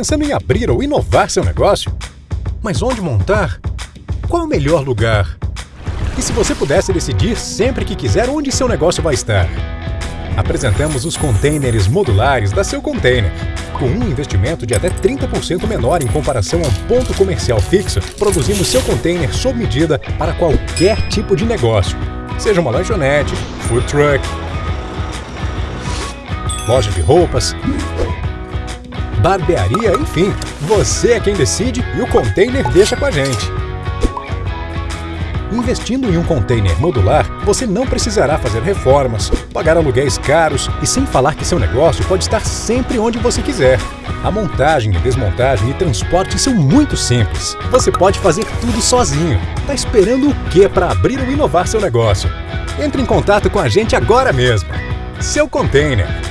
Pensando em abrir ou inovar seu negócio? Mas onde montar? Qual o melhor lugar? E se você pudesse decidir sempre que quiser onde seu negócio vai estar? Apresentamos os containers modulares da Seu Container. Com um investimento de até 30% menor em comparação a um ponto comercial fixo, produzimos seu container sob medida para qualquer tipo de negócio. Seja uma lanchonete, food truck, loja de roupas, barbearia, enfim. Você é quem decide e o container deixa com a gente. Investindo em um container modular, você não precisará fazer reformas, pagar aluguéis caros e sem falar que seu negócio pode estar sempre onde você quiser. A montagem, desmontagem e transporte são muito simples. Você pode fazer tudo sozinho. Tá esperando o que para abrir ou inovar seu negócio? Entre em contato com a gente agora mesmo. Seu Container